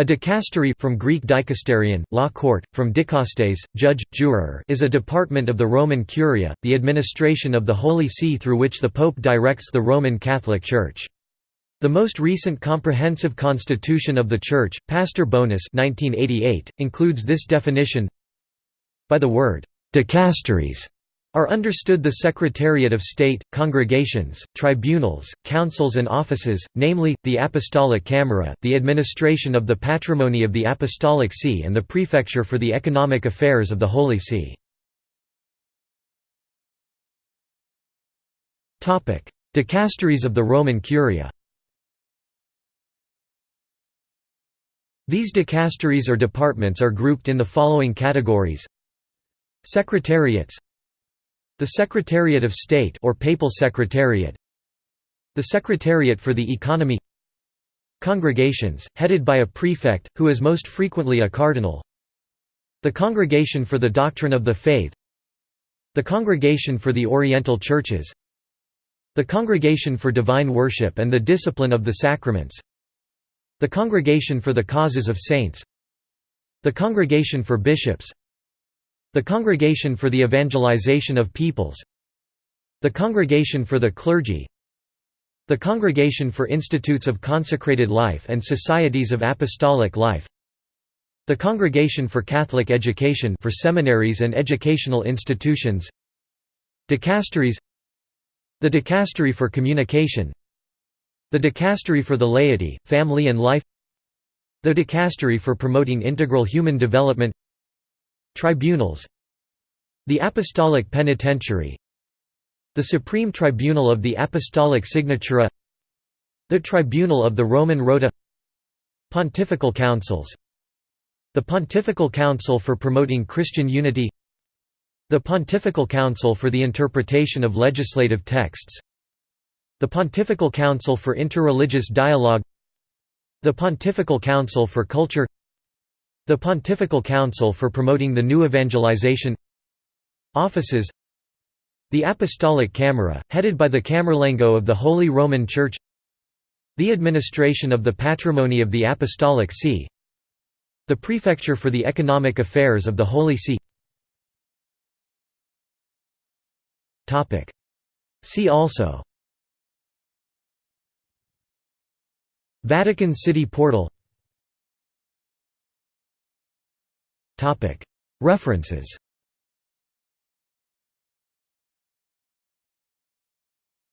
A dicastery from Greek dikasterion, law court, from dikastes, judge, juror is a department of the Roman Curia, the administration of the Holy See through which the Pope directs the Roman Catholic Church. The most recent comprehensive constitution of the Church, Pastor Bonus 1988, includes this definition By the word, dicasteries are understood the Secretariat of State, congregations, tribunals, councils and offices, namely, the Apostolic Camera, the administration of the patrimony of the Apostolic See and the prefecture for the economic affairs of the Holy See. Dicasteries of the Roman Curia These dicasteries or departments are grouped in the following categories Secretariats the Secretariat of State or Papal Secretariat The Secretariat for the Economy Congregations, headed by a prefect, who is most frequently a cardinal The Congregation for the Doctrine of the Faith The Congregation for the Oriental Churches The Congregation for Divine Worship and the Discipline of the Sacraments The Congregation for the Causes of Saints The Congregation for Bishops the Congregation for the Evangelization of Peoples The Congregation for the Clergy The Congregation for Institutes of Consecrated Life and Societies of Apostolic Life The Congregation for Catholic Education for seminaries and educational institutions Dicasteries The Dicastery for Communication The Dicastery for the Laity, Family and Life The Dicastery for Promoting Integral Human Development Tribunals The Apostolic Penitentiary The Supreme Tribunal of the Apostolic Signatura The Tribunal of the Roman Rota Pontifical Councils The Pontifical Council for Promoting Christian Unity The Pontifical Council for the Interpretation of Legislative Texts The Pontifical Council for Interreligious Dialogue The Pontifical Council for Culture the Pontifical Council for promoting the new evangelization Offices The Apostolic Camera, headed by the Camerlengo of the Holy Roman Church The administration of the patrimony of the Apostolic See The Prefecture for the Economic Affairs of the Holy See. See also. Vatican City Portal References